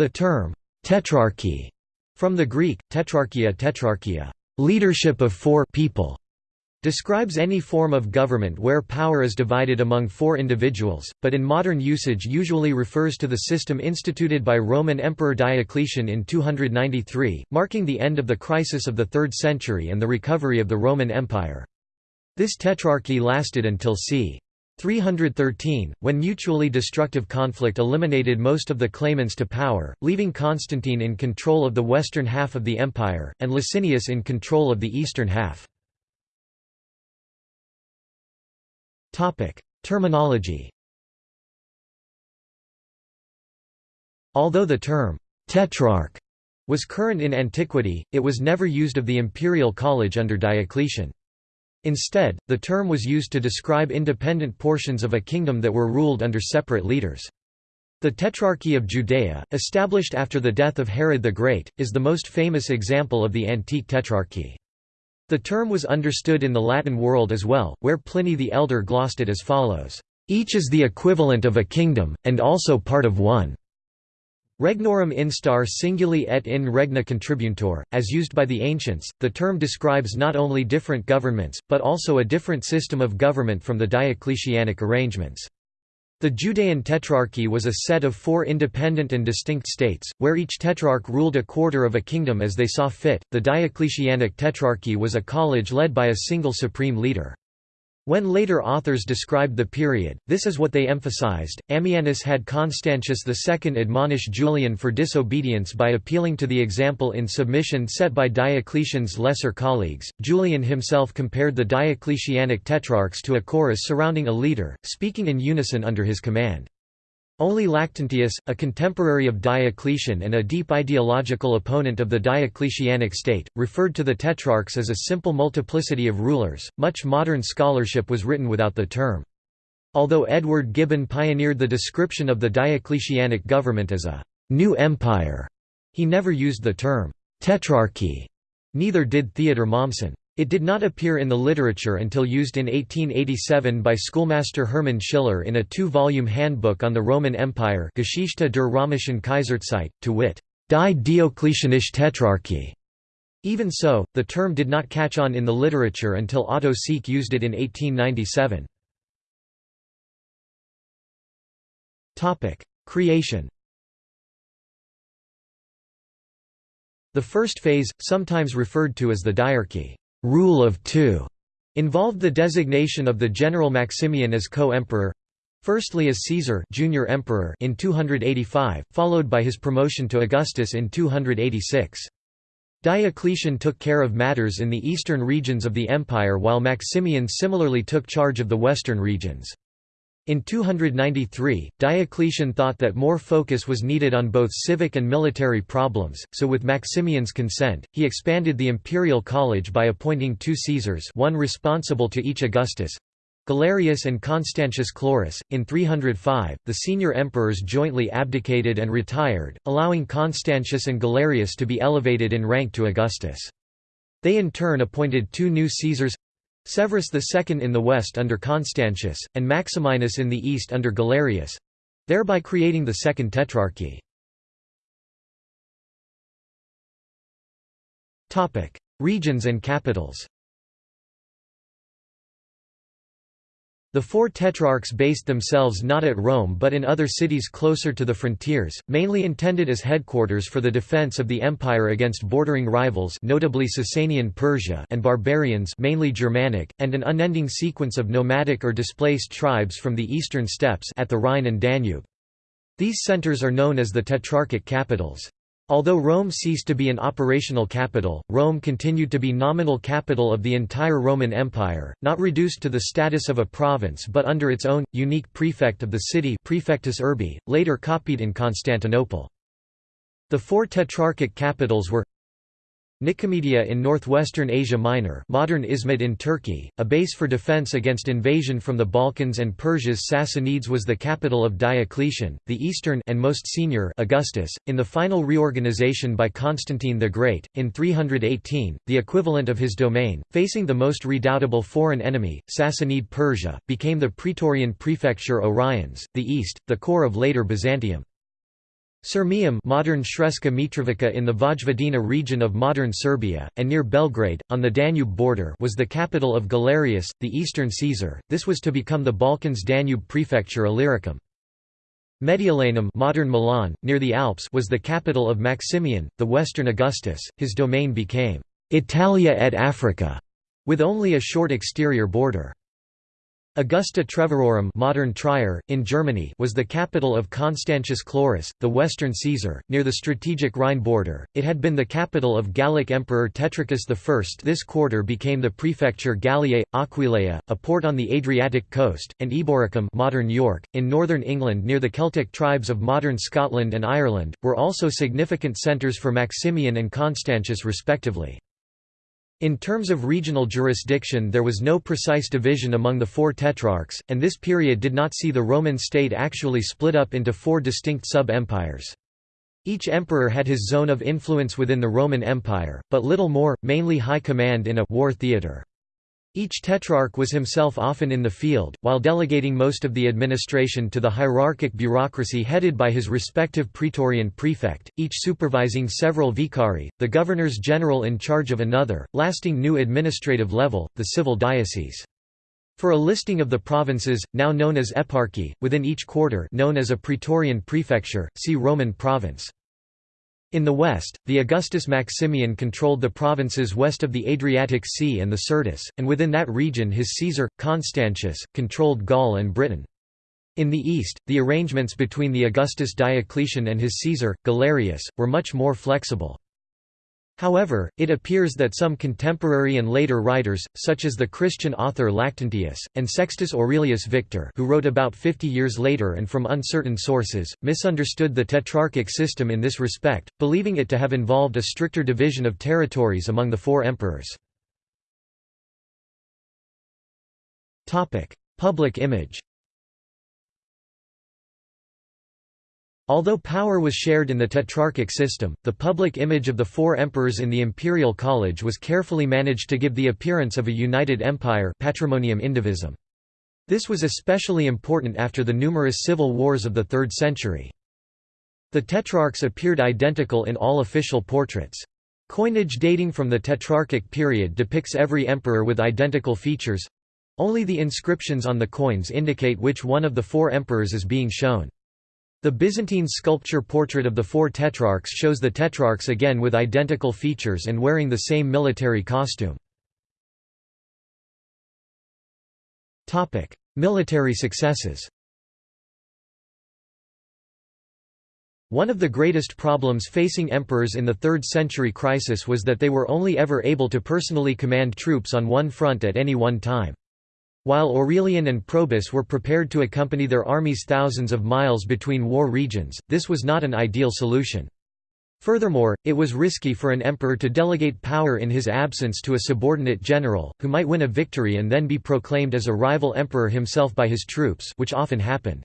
The term, tetrarchy, from the Greek, tetrarchia tetrarchia, leadership of four people, describes any form of government where power is divided among four individuals, but in modern usage usually refers to the system instituted by Roman Emperor Diocletian in 293, marking the end of the crisis of the 3rd century and the recovery of the Roman Empire. This tetrarchy lasted until c. 313, when mutually destructive conflict eliminated most of the claimants to power, leaving Constantine in control of the western half of the empire, and Licinius in control of the eastern half. Terminology Although the term «tetrarch» was current in antiquity, it was never used of the imperial college under Diocletian. Instead, the term was used to describe independent portions of a kingdom that were ruled under separate leaders. The Tetrarchy of Judea, established after the death of Herod the Great, is the most famous example of the antique tetrarchy. The term was understood in the Latin world as well, where Pliny the Elder glossed it as follows, "...each is the equivalent of a kingdom, and also part of one." Regnorum instar singuli et in regna contributae, as used by the ancients, the term describes not only different governments, but also a different system of government from the Diocletianic arrangements. The Judean Tetrarchy was a set of four independent and distinct states, where each tetrarch ruled a quarter of a kingdom as they saw fit. The Diocletianic Tetrarchy was a college led by a single supreme leader. When later authors described the period, this is what they emphasized. Ammianus had Constantius II admonish Julian for disobedience by appealing to the example in submission set by Diocletian's lesser colleagues. Julian himself compared the Diocletianic tetrarchs to a chorus surrounding a leader, speaking in unison under his command. Only Lactantius, a contemporary of Diocletian and a deep ideological opponent of the Diocletianic state, referred to the tetrarchs as a simple multiplicity of rulers. Much modern scholarship was written without the term. Although Edward Gibbon pioneered the description of the Diocletianic government as a new empire, he never used the term tetrarchy. Neither did Theodor Mommsen. It did not appear in the literature until used in 1887 by schoolmaster Hermann Schiller in a two-volume handbook on the Roman Empire Geschichte der Römischen Kaiserzeit, to wit, Die Diocletianische Tetrarchie. Even so, the term did not catch on in the literature until Otto Seeck used it in 1897. Creation The first phase, sometimes referred to as the diarchy rule of two involved the designation of the general Maximian as co-emperor firstly as Caesar junior emperor in 285, followed by his promotion to Augustus in 286. Diocletian took care of matters in the eastern regions of the empire while Maximian similarly took charge of the western regions. In 293, Diocletian thought that more focus was needed on both civic and military problems, so with Maximian's consent, he expanded the imperial college by appointing two Caesars one responsible to each Augustus, Galerius and Constantius Chlorus. In 305, the senior emperors jointly abdicated and retired, allowing Constantius and Galerius to be elevated in rank to Augustus. They in turn appointed two new Caesars Severus II in the west under Constantius, and Maximinus in the east under Galerius—thereby creating the Second Tetrarchy. Regions and capitals The four tetrarchs based themselves not at Rome but in other cities closer to the frontiers, mainly intended as headquarters for the defense of the empire against bordering rivals notably Sasanian Persia and barbarians mainly Germanic, and an unending sequence of nomadic or displaced tribes from the eastern steppes at the Rhine and Danube. These centers are known as the tetrarchic capitals. Although Rome ceased to be an operational capital, Rome continued to be nominal capital of the entire Roman Empire, not reduced to the status of a province but under its own, unique prefect of the city Praefectus Urbi, later copied in Constantinople. The four tetrarchic capitals were Nicomedia in northwestern Asia Minor modern Izmit in Turkey, a base for defense against invasion from the Balkans and Persia's Sassanids was the capital of Diocletian, the eastern and most senior Augustus, in the final reorganization by Constantine the Great, in 318, the equivalent of his domain, facing the most redoubtable foreign enemy, Sassanid Persia, became the Praetorian prefecture Oriens, the east, the core of later Byzantium. Sirmium modern Sremska Mitrovica in the Vojvodina region of modern Serbia, and near Belgrade, on the Danube border was the capital of Galerius, the eastern Caesar, this was to become the Balkans Danube prefecture Illyricum. Mediolanum modern Milan, near the Alps was the capital of Maximian, the western Augustus, his domain became «Italia et Africa», with only a short exterior border. Augusta Treverorum modern Trier, in Germany was the capital of Constantius Chlorus, the western Caesar, near the strategic Rhine border. It had been the capital of Gallic Emperor Tetricus I. This quarter became the prefecture Galliae, Aquileia, a port on the Adriatic coast, and Eboracum modern York, in northern England near the Celtic tribes of modern Scotland and Ireland, were also significant centres for Maximian and Constantius respectively. In terms of regional jurisdiction there was no precise division among the four tetrarchs, and this period did not see the Roman state actually split up into four distinct sub-empires. Each emperor had his zone of influence within the Roman Empire, but little more, mainly high command in a war theatre. Each tetrarch was himself often in the field, while delegating most of the administration to the hierarchic bureaucracy headed by his respective praetorian prefect, each supervising several vicari, the governors general in charge of another, lasting new administrative level, the civil diocese. For a listing of the provinces, now known as eparchy, within each quarter known as a praetorian prefecture, see Roman province. In the west, the Augustus Maximian controlled the provinces west of the Adriatic Sea and the Syrtis, and within that region his Caesar, Constantius, controlled Gaul and Britain. In the east, the arrangements between the Augustus Diocletian and his Caesar, Galerius, were much more flexible. However, it appears that some contemporary and later writers, such as the Christian author Lactantius, and Sextus Aurelius Victor who wrote about 50 years later and from uncertain sources, misunderstood the tetrarchic system in this respect, believing it to have involved a stricter division of territories among the four emperors. Public image Although power was shared in the tetrarchic system, the public image of the four emperors in the imperial college was carefully managed to give the appearance of a united empire patrimonium indivisum. This was especially important after the numerous civil wars of the 3rd century. The tetrarchs appeared identical in all official portraits. Coinage dating from the Tetrarchic period depicts every emperor with identical features—only the inscriptions on the coins indicate which one of the four emperors is being shown. The Byzantine sculpture portrait of the four tetrarchs shows the tetrarchs again with identical features and wearing the same military costume. military successes One of the greatest problems facing emperors in the 3rd century crisis was that they were only ever able to personally command troops on one front at any one time. While Aurelian and Probus were prepared to accompany their armies thousands of miles between war regions, this was not an ideal solution. Furthermore, it was risky for an emperor to delegate power in his absence to a subordinate general, who might win a victory and then be proclaimed as a rival emperor himself by his troops which often happened.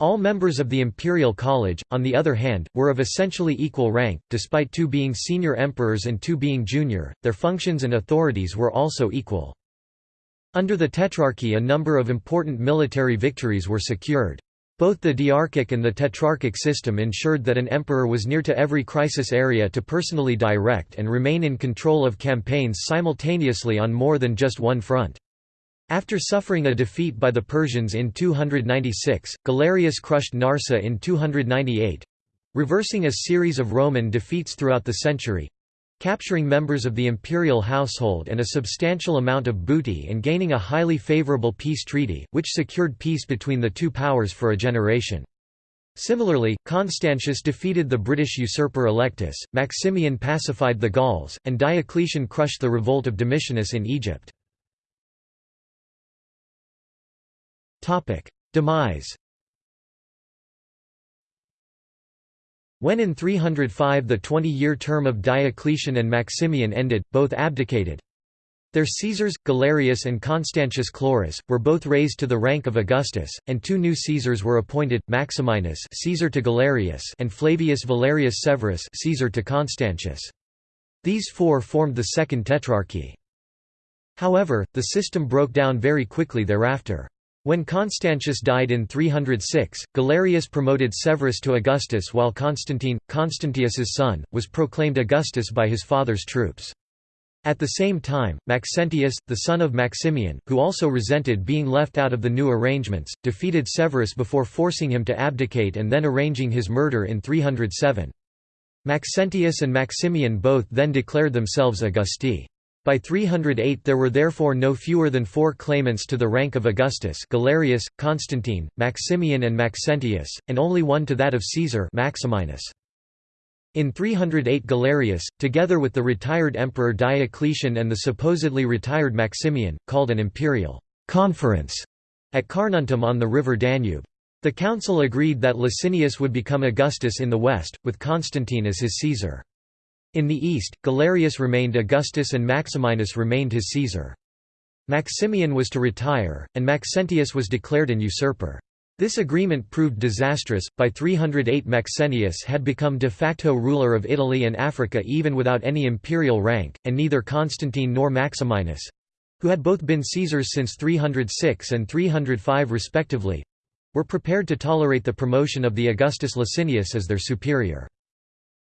All members of the imperial college, on the other hand, were of essentially equal rank, despite two being senior emperors and two being junior, their functions and authorities were also equal. Under the Tetrarchy a number of important military victories were secured. Both the diarchic and the tetrarchic system ensured that an emperor was near to every crisis area to personally direct and remain in control of campaigns simultaneously on more than just one front. After suffering a defeat by the Persians in 296, Galerius crushed Narseh in 298—reversing a series of Roman defeats throughout the century, capturing members of the imperial household and a substantial amount of booty and gaining a highly favorable peace treaty, which secured peace between the two powers for a generation. Similarly, Constantius defeated the British usurper Allectus, Maximian pacified the Gauls, and Diocletian crushed the revolt of Domitianus in Egypt. Demise When in 305 the 20-year term of Diocletian and Maximian ended, both abdicated. Their Caesars, Galerius and Constantius Chlorus, were both raised to the rank of Augustus, and two new Caesars were appointed, Maximinus Caesar to Galerius and Flavius Valerius Severus Caesar to Constantius. These four formed the Second Tetrarchy. However, the system broke down very quickly thereafter. When Constantius died in 306, Galerius promoted Severus to Augustus while Constantine, Constantius's son, was proclaimed Augustus by his father's troops. At the same time, Maxentius, the son of Maximian, who also resented being left out of the new arrangements, defeated Severus before forcing him to abdicate and then arranging his murder in 307. Maxentius and Maximian both then declared themselves Augusti. By 308 there were therefore no fewer than four claimants to the rank of Augustus Galerius, Constantine, Maximian and Maxentius, and only one to that of Caesar Maximinus. In 308 Galerius, together with the retired emperor Diocletian and the supposedly retired Maximian, called an imperial conference at Carnuntum on the river Danube. The council agreed that Licinius would become Augustus in the west, with Constantine as his Caesar. In the east, Galerius remained Augustus and Maximinus remained his Caesar. Maximian was to retire, and Maxentius was declared an usurper. This agreement proved disastrous. By 308, Maxentius had become de facto ruler of Italy and Africa even without any imperial rank, and neither Constantine nor Maximinus who had both been Caesars since 306 and 305 respectively were prepared to tolerate the promotion of the Augustus Licinius as their superior.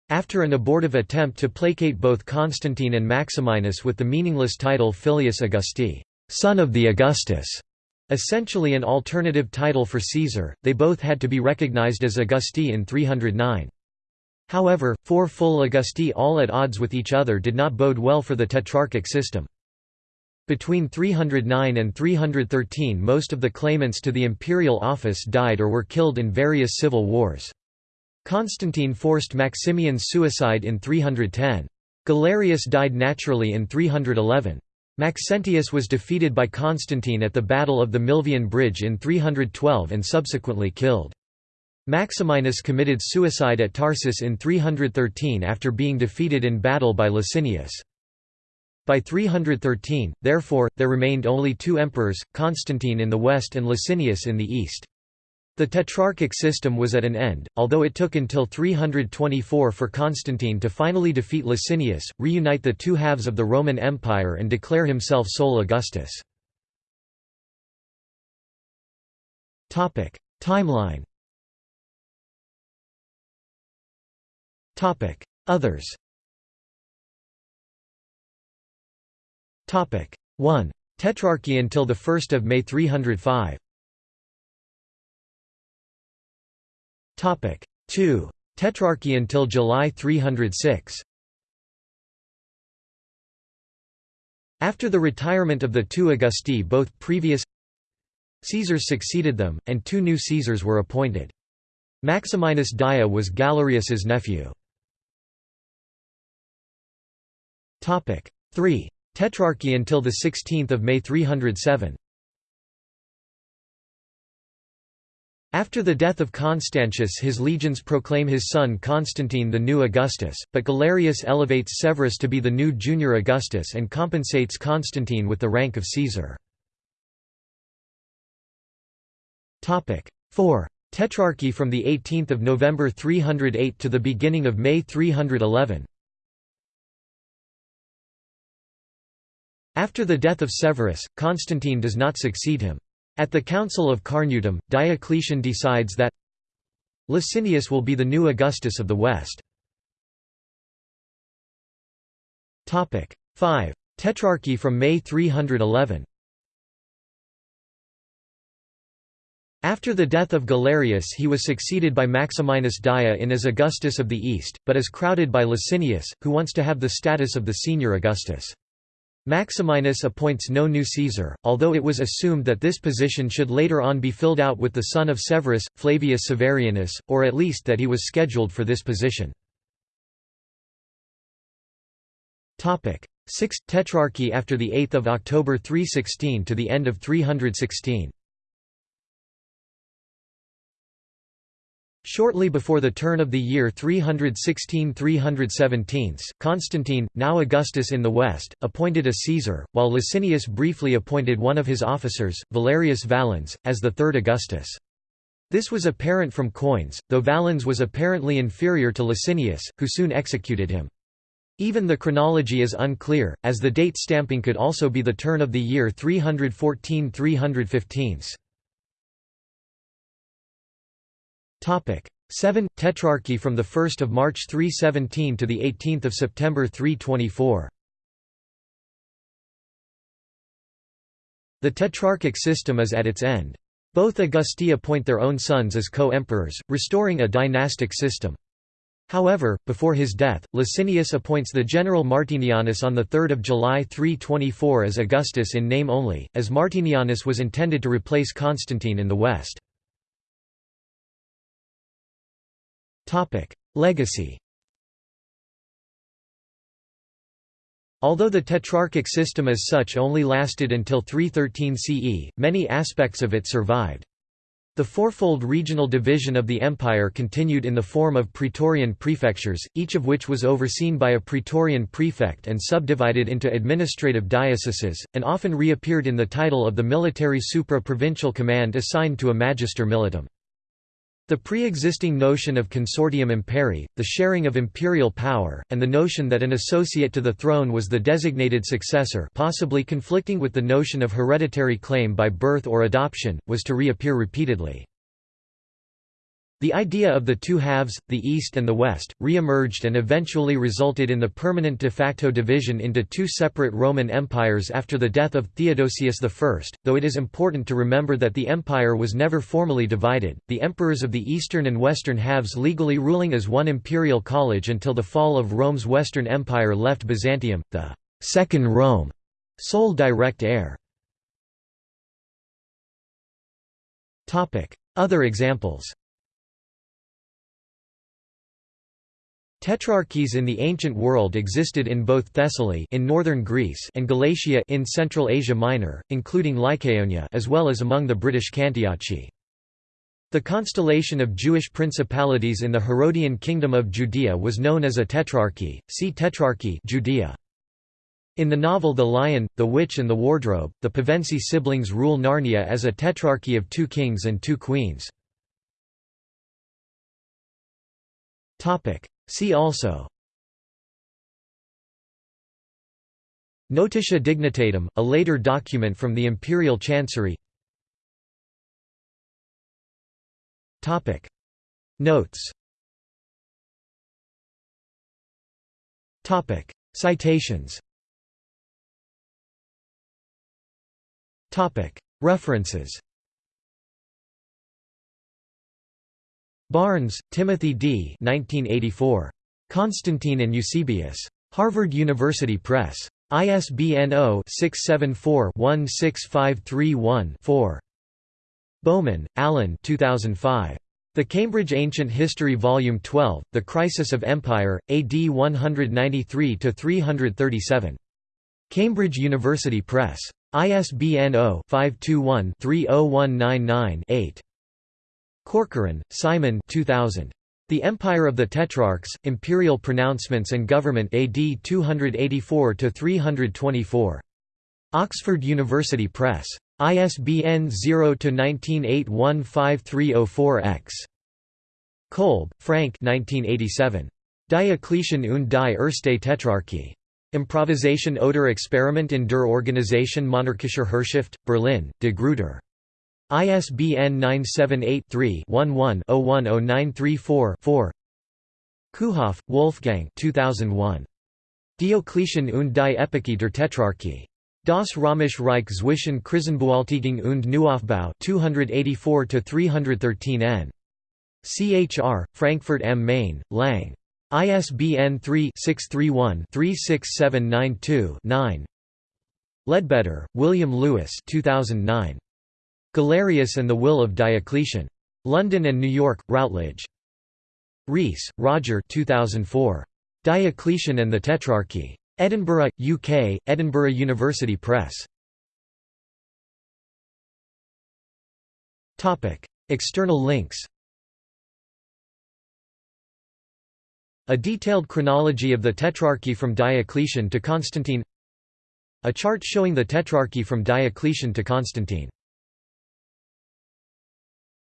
After an abortive attempt to placate both Constantine and Maximinus with the meaningless title Filius Augusti, son of the Augustus, essentially an alternative title for Caesar, they both had to be recognized as Augusti in 309. However, four full Augusti all at odds with each other did not bode well for the tetrarchic system. Between 309 and 313 most of the claimants to the imperial office died or were killed in various civil wars. Constantine forced Maximian's suicide in 310. Galerius died naturally in 311. Maxentius was defeated by Constantine at the Battle of the Milvian Bridge in 312 and subsequently killed. Maximinus committed suicide at Tarsus in 313 after being defeated in battle by Licinius. By 313, therefore, there remained only two emperors, Constantine in the west and Licinius in the east. The Tetrarchic system was at an end, although it took until 324 for Constantine to finally defeat Licinius, reunite the two halves of the Roman Empire and declare himself sole Augustus. Timeline Others 1. Tetrarchy until 1 May 305 Topic 2. Tetrarchy until July 306. After the retirement of the two Augusti both previous Caesars succeeded them, and two new Caesars were appointed. Maximinus Dia was Galerius's nephew. 3. Tetrarchy until 16 May 307 After the death of Constantius his legions proclaim his son Constantine the new Augustus, but Galerius elevates Severus to be the new junior Augustus and compensates Constantine with the rank of Caesar. 4. Tetrarchy from 18 November 308 to the beginning of May 311 After the death of Severus, Constantine does not succeed him. At the Council of Carnuntum, Diocletian decides that Licinius will be the new Augustus of the West. 5. Tetrarchy from May 311 After the death of Galerius he was succeeded by Maximinus Dia in as Augustus of the East, but is crowded by Licinius, who wants to have the status of the senior Augustus. Maximinus appoints no new Caesar, although it was assumed that this position should later on be filled out with the son of Severus, Flavius Severianus, or at least that he was scheduled for this position. 6th Tetrarchy after 8 October 316 to the end of 316 Shortly before the turn of the year 316–317, Constantine, now Augustus in the west, appointed a Caesar, while Licinius briefly appointed one of his officers, Valerius Valens, as the third Augustus. This was apparent from coins, though Valens was apparently inferior to Licinius, who soon executed him. Even the chronology is unclear, as the date stamping could also be the turn of the year 314–315. 7 Tetrarchy from 1 March 317 to 18 September 324 The Tetrarchic system is at its end. Both Augusti appoint their own sons as co-emperors, restoring a dynastic system. However, before his death, Licinius appoints the general Martinianus on 3 July 324 as Augustus in name only, as Martinianus was intended to replace Constantine in the west. Legacy Although the Tetrarchic system as such only lasted until 313 CE, many aspects of it survived. The fourfold regional division of the empire continued in the form of praetorian prefectures, each of which was overseen by a praetorian prefect and subdivided into administrative dioceses, and often reappeared in the title of the military supra-provincial command assigned to a magister militum. The pre-existing notion of consortium imperi, the sharing of imperial power, and the notion that an associate to the throne was the designated successor possibly conflicting with the notion of hereditary claim by birth or adoption, was to reappear repeatedly. The idea of the two halves, the East and the West, re-emerged and eventually resulted in the permanent de facto division into two separate Roman empires after the death of Theodosius I, though it is important to remember that the empire was never formally divided, the emperors of the eastern and western halves legally ruling as one imperial college until the fall of Rome's Western Empire left Byzantium, the Second Rome, sole direct heir. Other examples Tetrarchies in the ancient world existed in both Thessaly in northern Greece and Galatia in Central Asia Minor, including Lycaonia as well as among the British Cantiaci. The constellation of Jewish principalities in the Herodian kingdom of Judea was known as a tetrarchy. See Tetrarchy Judea. In the novel The Lion, the Witch and the Wardrobe, the Pevensie siblings rule Narnia as a tetrarchy of two kings and two queens. See also Notitia Dignitatum, a later document from the imperial chancery Notes Citations References Barnes, Timothy D. 1984. Constantine and Eusebius. Harvard University Press. ISBN 0-674-16531-4. Bowman, Alan 2005. The Cambridge Ancient History Volume 12, The Crisis of Empire, AD 193–337. Cambridge University Press. ISBN 0-521-30199-8. Corcoran, Simon 2000. The Empire of the Tetrarchs, Imperial Pronouncements and Government AD 284–324. Oxford University Press. ISBN 0-19815304-X. Kolb, Frank 1987. Diocletian und die Erste Tetrarchie. Improvisation oder Experiment in der Organisation monarchischer Herrschaft, Berlin, De Gruyter. ISBN 978-3-11-010934-4 Kuhoff, Wolfgang 2001. Diocletian und die Epoche der Tetrarchie. Das Römische Reich zwischen Krisenbewältigung und Neuaufbau 284–313 n. CHR, Frankfurt am Main, Lang. ISBN 3-631-36792-9 Leadbetter, William Lewis 2009. Galerius and the Will of Diocletian. London and New York, Routledge. Rees, Roger 2004. Diocletian and the Tetrarchy. Edinburgh, UK, Edinburgh University Press. External links A detailed chronology of the Tetrarchy from Diocletian to Constantine A chart showing the Tetrarchy from Diocletian to Constantine